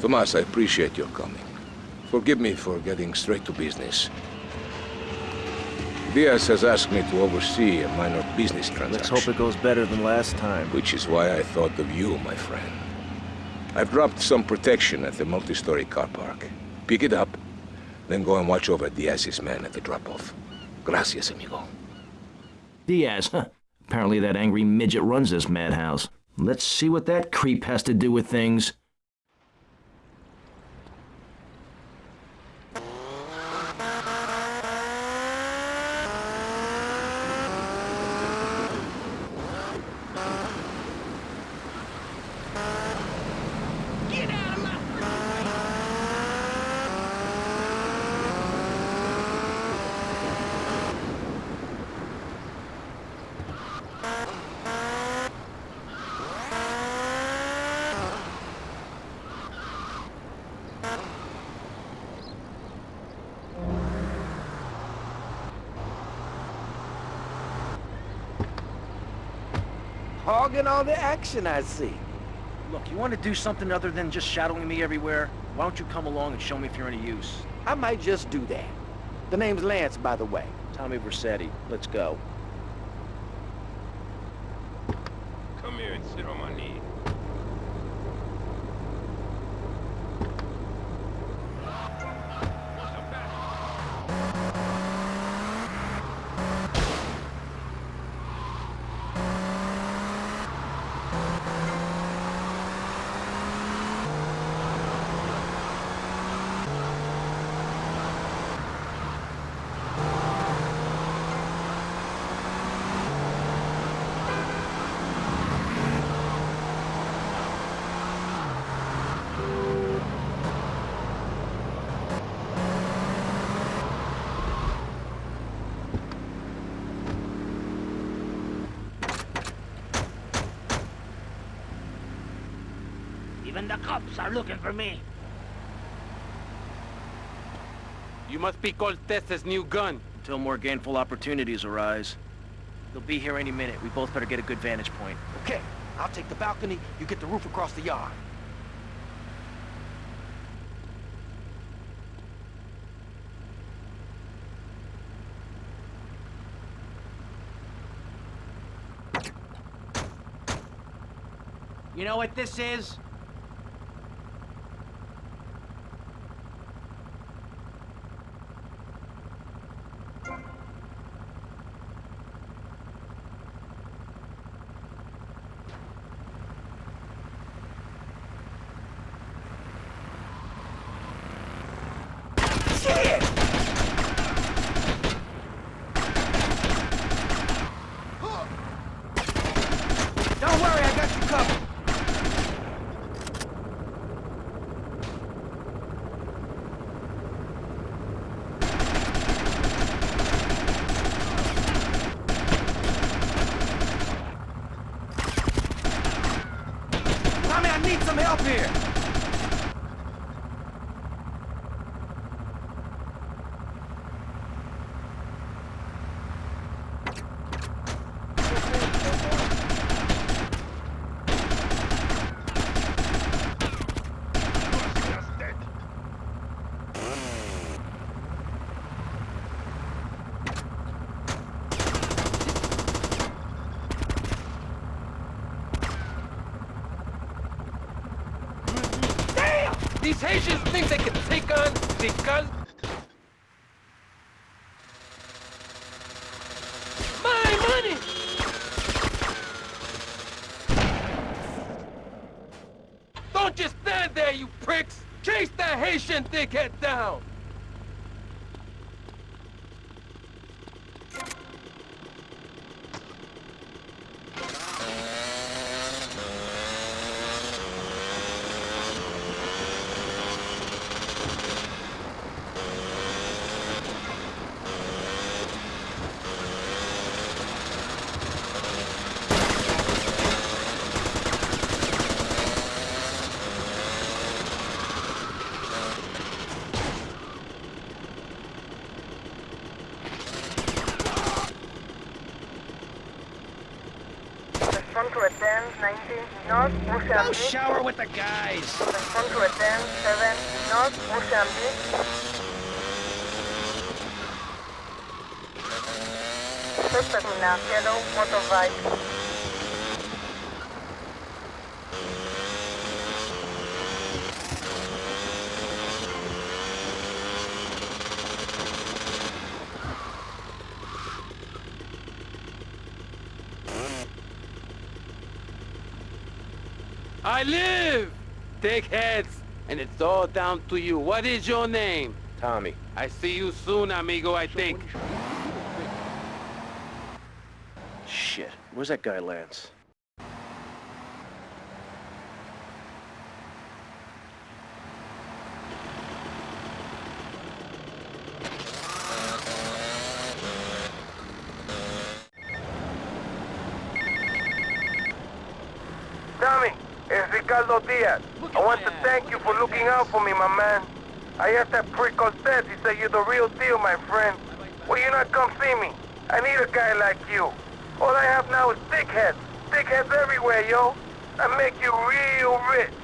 Tomas, I appreciate your coming. Forgive me for getting straight to business. Diaz has asked me to oversee a minor business transaction. Let's hope it goes better than last time. Which is why I thought of you, my friend. I've dropped some protection at the multi-story car park. Pick it up, then go and watch over Diaz's men at the drop-off. Gracias, amigo. Diaz, huh? Apparently that angry midget runs this madhouse. Let's see what that creep has to do with things. Hogging all the action I see. Look, you want to do something other than just shadowing me everywhere? Why don't you come along and show me if you're any use? I might just do that. The name's Lance, by the way. Tommy Vercetti. Let's go. Come here and sit on my knee. Even the cops are looking for me. You must be Cortez's new gun. Until more gainful opportunities arise. They'll be here any minute. We both better get a good vantage point. Okay, I'll take the balcony, you get the roof across the yard. You know what this is? Shit! Don't worry, I got you covered. Tommy, I need some help here. These Haitians think they can take on the gun. My money! Don't just stand there, you pricks! Chase that Haitian dickhead down! To attend 19 North Go Mozambique. shower with the guys. Respond to attend 7 North Mozambique. Suspect na yellow motorbike. I live! Take heads, And it's all down to you. What is your name? Tommy. I see you soon, amigo, I think. Shit. Where's that guy, Lance? Tommy, it's Ricardo Diaz. I want to thank you for looking out for me, my man. I asked that prick Cortez, he said you're the real deal, my friend. Will you not come see me? I need a guy like you. All I have now is dickheads. Dickheads everywhere, yo. I make you real rich.